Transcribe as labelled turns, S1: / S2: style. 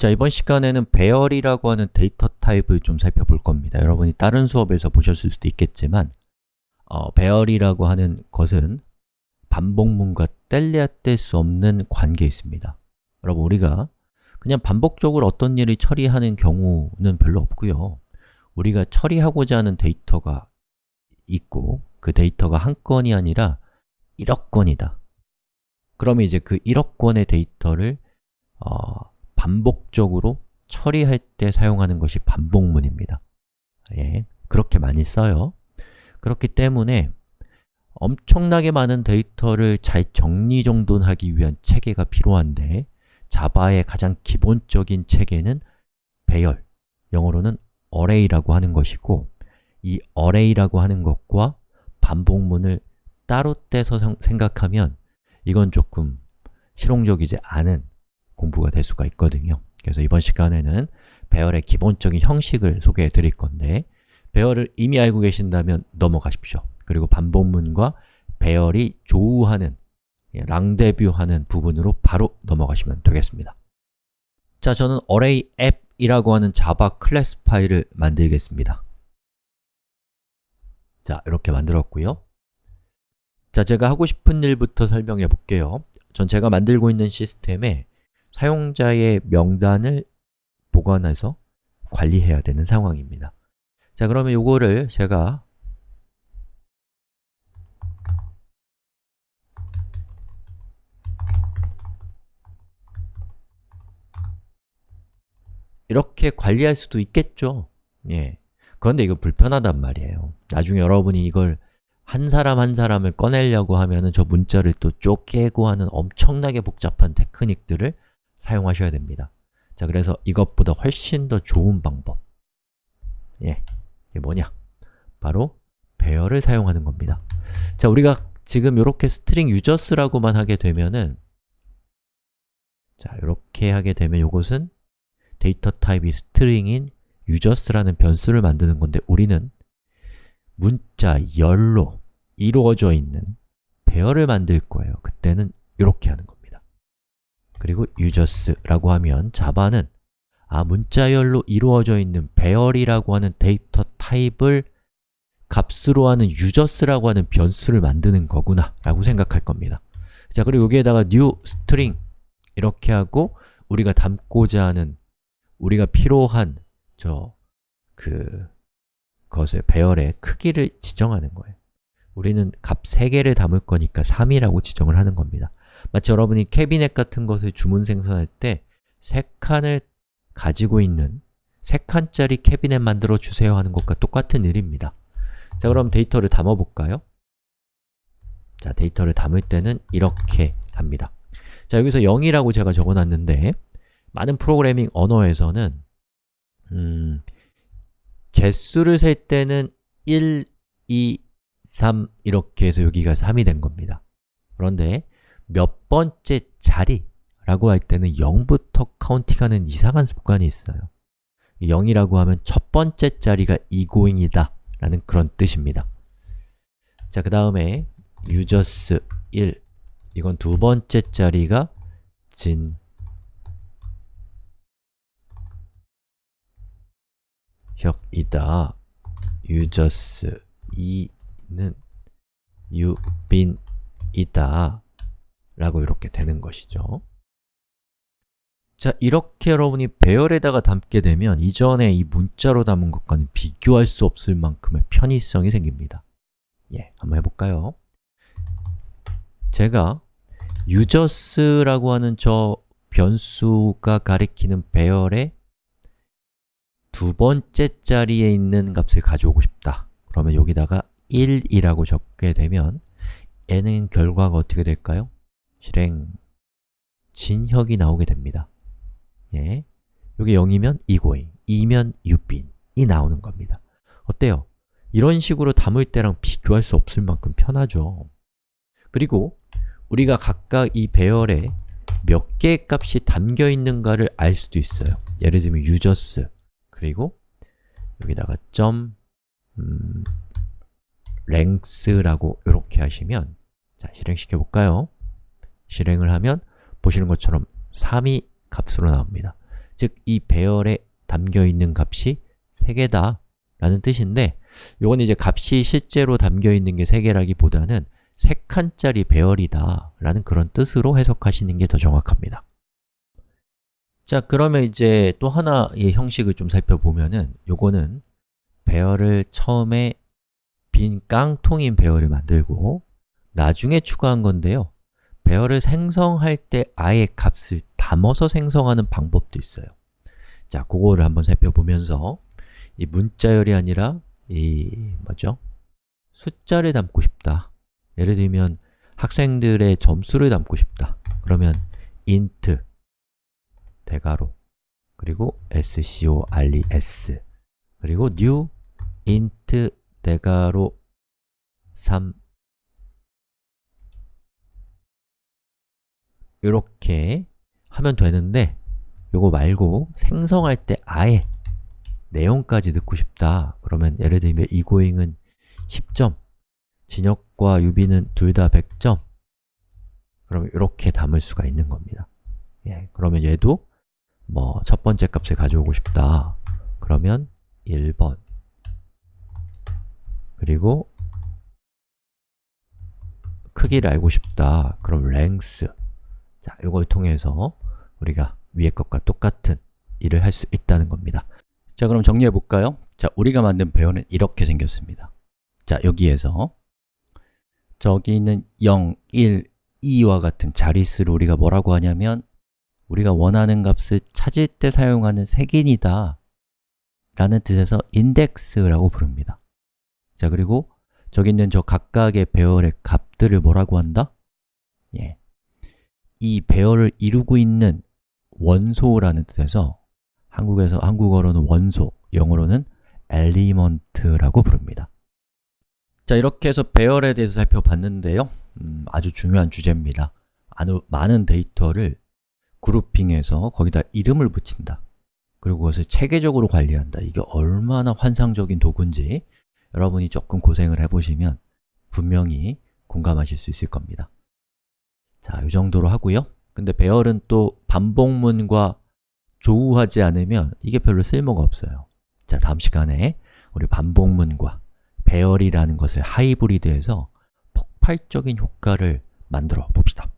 S1: 자, 이번 시간에는 배열이라고 하는 데이터 타입을 좀 살펴볼 겁니다. 여러분이 다른 수업에서 보셨을 수도 있겠지만 어, 배열이라고 하는 것은 반복문과 뗄래야 뗄 수 없는 관계에 있습니다. 여러분, 우리가 그냥 반복적으로 어떤 일을 처리하는 경우는 별로 없고요. 우리가 처리하고자 하는 데이터가 있고 그 데이터가 한 건이 아니라 1억 건이다. 그러면 이제 그 1억 건의 데이터를 어, 반복적으로 처리할 때 사용하는 것이 반복문입니다. 예, 그렇게 많이 써요. 그렇기 때문에 엄청나게 많은 데이터를 잘 정리정돈하기 위한 체계가 필요한데 자바의 가장 기본적인 체계는 배열, 영어로는 array라고 하는 것이고 이 array라고 하는 것과 반복문을 따로 떼서 생각하면 이건 조금 실용적이지 않은 공부가 될 수가 있거든요. 그래서 이번 시간에는 배열의 기본적인 형식을 소개해 드릴 건데 배열을 이미 알고 계신다면 넘어가십시오. 그리고 반복문과 배열이 조우하는, 예, 랑데뷰하는 부분으로 바로 넘어가시면 되겠습니다. 자, 저는 array app이라고 하는 자바 클래스 파일을 만들겠습니다. 자, 이렇게 만들었고요. 자, 제가 하고 싶은 일부터 설명해 볼게요. 전 제가 만들고 있는 시스템에 사용자의 명단을 보관해서 관리해야 되는 상황입니다. 자, 그러면 이거를 제가 이렇게 관리할 수도 있겠죠? 예. 그런데 이거 불편하단 말이에요. 나중에 여러분이 이걸 한 사람 한 사람을 꺼내려고 하면은 저 문자를 또 쪼개고 하는 엄청나게 복잡한 테크닉들을 사용하셔야 됩니다 자, 그래서 이것보다 훨씬 더 좋은 방법 예, 이게 뭐냐? 바로 배열을 사용하는 겁니다 자, 우리가 지금 이렇게 String users라고만 하게 되면은 자, 이렇게 하게 되면 이것은 데이터 타입이 String인 users라는 변수를 만드는 건데 우리는 문자 열로 이루어져 있는 배열을 만들 거예요. 그때는 이렇게 하는 겁니다. 그리고 users라고 하면 자바는 아, 문자열로 이루어져 있는 배열이라고 하는 데이터 타입을 값으로 하는 users라고 하는 변수를 만드는 거구나 라고 생각할 겁니다. 자, 그리고 여기에다가 new string 이렇게 하고 우리가 담고자 하는 우리가 필요한 저 그 것의 배열의 크기를 지정하는 거예요 우리는 값 3개를 담을 거니까 3이라고 지정을 하는 겁니다 마치 여러분이 캐비넷 같은 것을 주문 생성할 때 3칸을 가지고 있는 3칸짜리 캐비넷 만들어 주세요 하는 것과 똑같은 일입니다. 자, 그럼 데이터를 담아 볼까요? 자, 데이터를 담을 때는 이렇게 합니다. 자, 여기서 0이라고 제가 적어놨는데 많은 프로그래밍 언어에서는 음, 개수를 셀 때는 1, 2, 3 이렇게 해서 여기가 3이 된 겁니다. 그런데 몇 번째 자리라고 할 때는 0부터 카운팅하는 이상한 습관이 있어요. 0이라고 하면 첫 번째 자리가 egoing이다. 라는 그런 뜻입니다. 자, 그 다음에 users 1 이건 두 번째 자리가 진. 혁이다. users 2는 유빈이다 라고 이렇게 되는 것이죠 자, 이렇게 여러분이 배열에다가 담게 되면 이전에 이 문자로 담은 것과는 비교할 수 없을 만큼의 편의성이 생깁니다 예, 한번 해볼까요? 제가 users라고 하는 저 변수가 가리키는 배열의 두 번째 자리에 있는 값을 가져오고 싶다 그러면 여기다가 1이라고 적게 되면 얘는 결과가 어떻게 될까요? 실행 진혁이 나오게 됩니다 예. 여기 0이면 이고잉, 2면 유빈이 나오는 겁니다 어때요? 이런 식으로 담을 때랑 비교할 수 없을 만큼 편하죠 그리고 우리가 각각 이 배열에 몇 개의 값이 담겨 있는가를 알 수도 있어요 예를 들면 users 그리고 여기다가 점 음, length라고 이렇게 하시면 자, 실행시켜 볼까요? 실행을 하면 보시는 것처럼 3이 값으로 나옵니다. 즉, 이 배열에 담겨 있는 값이 3개다 라는 뜻인데 요건 이제 값이 실제로 담겨 있는 게 3개라기보다는 3칸짜리 배열이다 라는 그런 뜻으로 해석하시는 게 더 정확합니다. 자, 그러면 이제 또 하나의 형식을 좀 살펴보면은 요거는 배열을 처음에 빈 깡통인 배열을 만들고 나중에 추가한 건데요 배열을 생성할 때 아예 값을 담아서 생성하는 방법도 있어요. 자, 그거를 한번 살펴보면서 이 문자열이 아니라 이 뭐죠? 숫자를 담고 싶다. 예를 들면 학생들의 점수를 담고 싶다. 그러면 int 대가로 그리고 scores 그리고 new int 대가로 3 이렇게 하면 되는데 요거 말고 생성할 때 아예 내용까지 넣고 싶다. 그러면 예를 들면 이고잉은 10점 진혁과 유비는 둘 다 100점. 그러면 이렇게 담을 수가 있는 겁니다. 예, 그러면 얘도 뭐 첫 번째 값을 가져오고 싶다. 그러면 1번. 그리고 크기를 알고 싶다. 그럼 length 자, 이걸 통해서 우리가 위에 것과 똑같은 일을 할 수 있다는 겁니다 자, 그럼 정리해 볼까요? 자, 우리가 만든 배열은 이렇게 생겼습니다 자, 여기에서 저기 있는 0, 1, 2와 같은 자릿수를 우리가 뭐라고 하냐면 우리가 원하는 값을 찾을 때 사용하는 색인이다 라는 뜻에서 인덱스라고 부릅니다 자, 그리고 저기 있는 저 각각의 배열의 값들을 뭐라고 한다? 예. 이 배열을 이루고 있는 원소라는 뜻에서 한국에서 한국어로는 원소, 영어로는 element라고 부릅니다. 자, 이렇게 해서 배열에 대해서 살펴봤는데요. 음, 아주 중요한 주제입니다. 아주 많은 데이터를 그룹핑해서 거기다 이름을 붙인다. 그리고 그것을 체계적으로 관리한다. 이게 얼마나 환상적인 도구인지 여러분이 조금 고생을 해보시면 분명히 공감하실 수 있을 겁니다 자, 이 정도로 하고요. 근데 배열은 또 반복문과 조우하지 않으면 이게 별로 쓸모가 없어요. 자, 다음 시간에 우리 반복문과 배열이라는 것을 하이브리드해서 폭발적인 효과를 만들어 봅시다